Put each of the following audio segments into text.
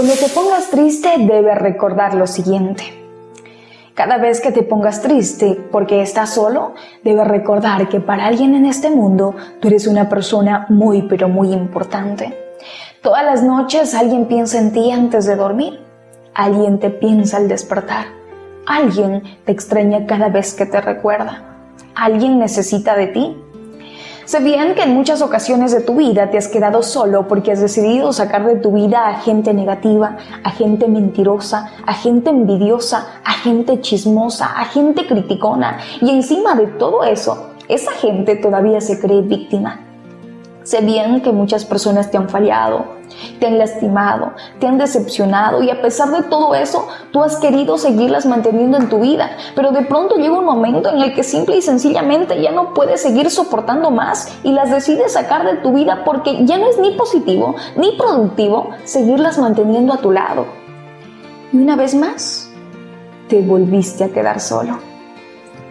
Cuando te pongas triste debes recordar lo siguiente. Cada vez que te pongas triste porque estás solo, debes recordar que para alguien en este mundo tú eres una persona muy pero muy importante. Todas las noches alguien piensa en ti antes de dormir. Alguien te piensa al despertar. Alguien te extraña cada vez que te recuerda. Alguien necesita de ti Sé bien que en muchas ocasiones de tu vida te has quedado solo porque has decidido sacar de tu vida a gente negativa, a gente mentirosa, a gente envidiosa, a gente chismosa, a gente criticona y encima de todo eso, esa gente todavía se cree víctima. Sé bien que muchas personas te han fallado, te han lastimado, te han decepcionado y a pesar de todo eso, tú has querido seguirlas manteniendo en tu vida, pero de pronto llega un momento en el que simple y sencillamente ya no puedes seguir soportando más y las decides sacar de tu vida porque ya no es ni positivo ni productivo seguirlas manteniendo a tu lado. Y una vez más, te volviste a quedar solo.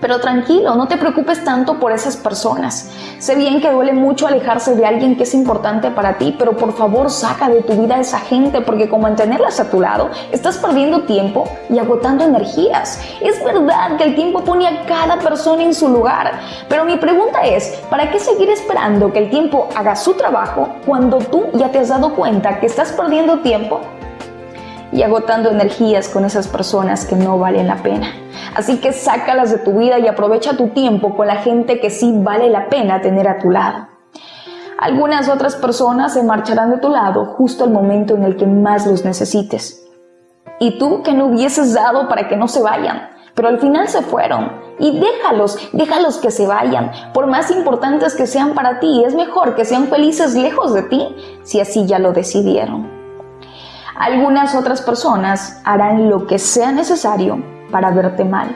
Pero tranquilo, no te preocupes tanto por esas personas. Sé bien que duele mucho alejarse de alguien que es importante para ti, pero por favor saca de tu vida a esa gente porque con mantenerlas a tu lado estás perdiendo tiempo y agotando energías. Es verdad que el tiempo pone a cada persona en su lugar, pero mi pregunta es, ¿para qué seguir esperando que el tiempo haga su trabajo cuando tú ya te has dado cuenta que estás perdiendo tiempo y agotando energías con esas personas que no valen la pena? Así que sácalas de tu vida y aprovecha tu tiempo con la gente que sí vale la pena tener a tu lado. Algunas otras personas se marcharán de tu lado justo al momento en el que más los necesites. Y tú que no hubieses dado para que no se vayan, pero al final se fueron. Y déjalos, déjalos que se vayan. Por más importantes que sean para ti, es mejor que sean felices lejos de ti, si así ya lo decidieron. Algunas otras personas harán lo que sea necesario para verte mal.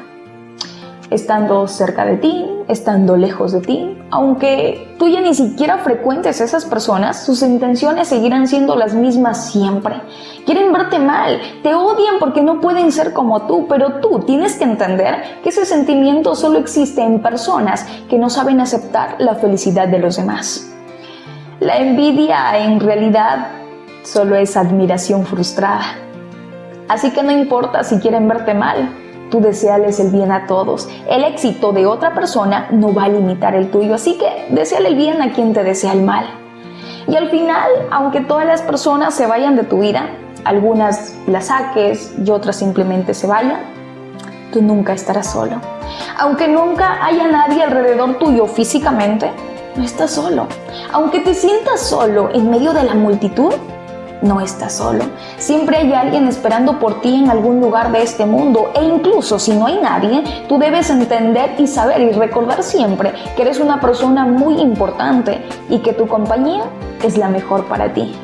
Estando cerca de ti, estando lejos de ti, aunque tú ya ni siquiera frecuentes a esas personas, sus intenciones seguirán siendo las mismas siempre. Quieren verte mal, te odian porque no pueden ser como tú, pero tú tienes que entender que ese sentimiento solo existe en personas que no saben aceptar la felicidad de los demás. La envidia en realidad solo es admiración frustrada. Así que no importa si quieren verte mal, tú deseales el bien a todos. El éxito de otra persona no va a limitar el tuyo, así que deseale el bien a quien te desea el mal. Y al final, aunque todas las personas se vayan de tu vida, algunas las saques y otras simplemente se vayan, tú nunca estarás solo. Aunque nunca haya nadie alrededor tuyo físicamente, no estás solo. Aunque te sientas solo en medio de la multitud, no estás solo. Siempre hay alguien esperando por ti en algún lugar de este mundo e incluso si no hay nadie, tú debes entender y saber y recordar siempre que eres una persona muy importante y que tu compañía es la mejor para ti.